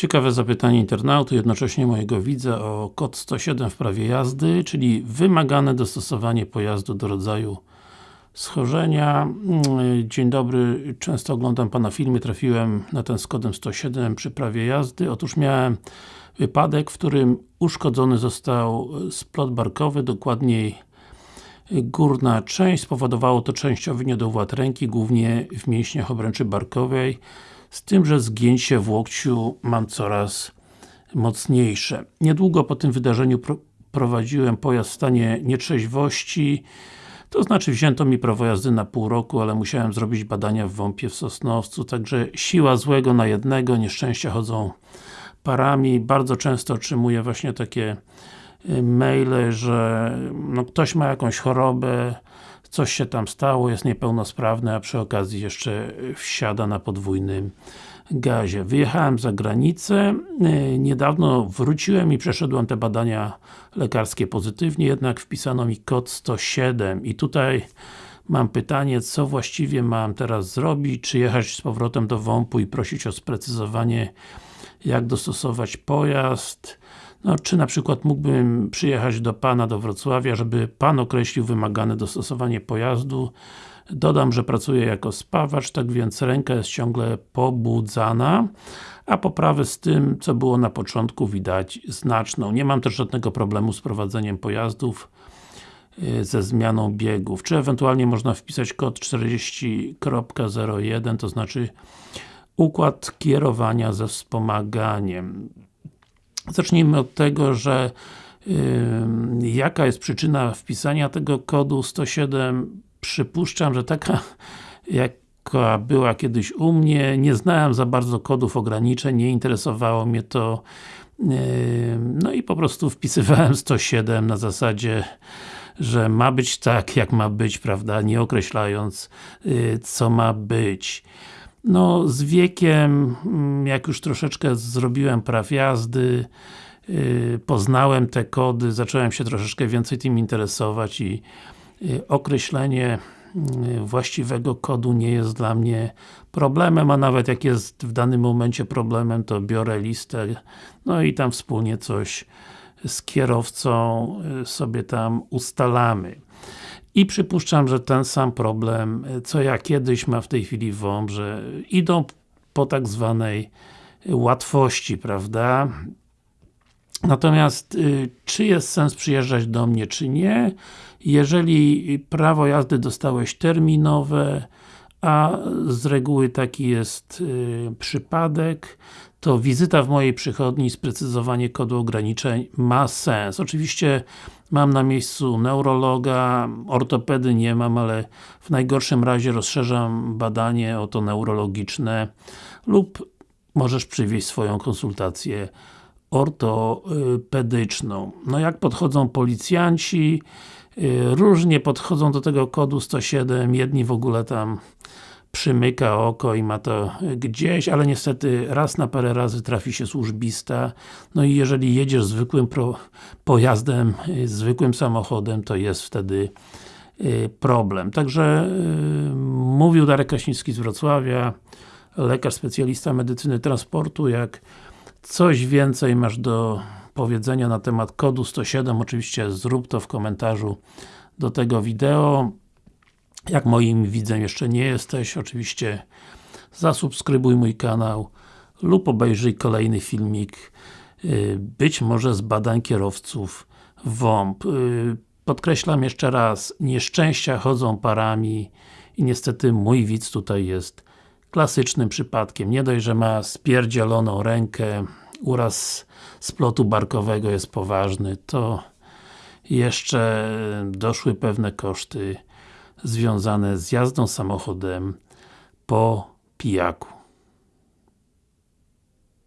Ciekawe zapytanie internauty, jednocześnie mojego widza o kod 107 w prawie jazdy, czyli wymagane dostosowanie pojazdu do rodzaju schorzenia. Mm, Dzień dobry, często oglądam Pana filmy, trafiłem na ten z kodem 107 przy prawie jazdy. Otóż miałem wypadek, w którym uszkodzony został splot barkowy, dokładniej górna część. Spowodowało to częściowy niedowład ręki, głównie w mięśniach obręczy barkowej z tym, że zgięcie w łokciu mam coraz mocniejsze. Niedługo po tym wydarzeniu pro prowadziłem pojazd w stanie nietrzeźwości to znaczy wzięto mi prawo jazdy na pół roku, ale musiałem zrobić badania w WOMP-ie w Sosnowcu, także siła złego na jednego, nieszczęścia chodzą parami. Bardzo często otrzymuję właśnie takie y, maile, że no, ktoś ma jakąś chorobę, coś się tam stało, jest niepełnosprawny, a przy okazji jeszcze wsiada na podwójnym gazie. Wyjechałem za granicę, y, niedawno wróciłem i przeszedłem te badania lekarskie pozytywnie, jednak wpisano mi kod 107 i tutaj mam pytanie, co właściwie mam teraz zrobić, czy jechać z powrotem do WOMP-u i prosić o sprecyzowanie jak dostosować pojazd, no, czy na przykład mógłbym przyjechać do Pana do Wrocławia, żeby Pan określił wymagane dostosowanie pojazdu. Dodam, że pracuję jako spawacz, tak więc ręka jest ciągle pobudzana, a poprawę z tym, co było na początku widać znaczną. Nie mam też żadnego problemu z prowadzeniem pojazdów y, ze zmianą biegów. Czy ewentualnie można wpisać kod 40.01, to znaczy układ kierowania ze wspomaganiem. Zacznijmy od tego, że yy, jaka jest przyczyna wpisania tego kodu 107 przypuszczam, że taka jaka była kiedyś u mnie, nie znałem za bardzo kodów ograniczeń, nie interesowało mnie to yy, no i po prostu wpisywałem 107 na zasadzie że ma być tak, jak ma być, prawda, nie określając yy, co ma być. No, z wiekiem, mm, jak już troszeczkę zrobiłem praw jazdy, yy, poznałem te kody, zacząłem się troszeczkę więcej tym interesować i yy, określenie yy, właściwego kodu nie jest dla mnie problemem, a nawet jak jest w danym momencie problemem, to biorę listę, no i tam wspólnie coś z kierowcą yy, sobie tam ustalamy. I przypuszczam, że ten sam problem, co ja kiedyś ma w tej chwili WOMP, że idą po tak zwanej łatwości, prawda? Natomiast, y, czy jest sens przyjeżdżać do mnie, czy nie? Jeżeli prawo jazdy dostałeś terminowe, a z reguły taki jest y, przypadek, to wizyta w mojej przychodni, sprecyzowanie kodu ograniczeń ma sens. Oczywiście mam na miejscu neurologa, ortopedy nie mam, ale w najgorszym razie rozszerzam badanie o to neurologiczne lub możesz przywieźć swoją konsultację ortopedyczną. No jak podchodzą policjanci, różnie podchodzą do tego kodu 107, jedni w ogóle tam przymyka oko i ma to gdzieś, ale niestety raz na parę razy trafi się służbista no i jeżeli jedziesz zwykłym pojazdem, zwykłym samochodem, to jest wtedy y, problem. Także yy, mówił Darek Kraśnicki z Wrocławia, lekarz specjalista medycyny transportu, jak coś więcej masz do powiedzenia na temat kodu 107, oczywiście zrób to w komentarzu do tego wideo. Jak moim widzem jeszcze nie jesteś, oczywiście zasubskrybuj mój kanał lub obejrzyj kolejny filmik y, być może z badań kierowców WOMP. Y, podkreślam jeszcze raz, nieszczęścia chodzą parami i niestety mój widz tutaj jest klasycznym przypadkiem. Nie dość, że ma spierdzieloną rękę, uraz splotu barkowego jest poważny, to jeszcze doszły pewne koszty związane z jazdą samochodem po pijaku.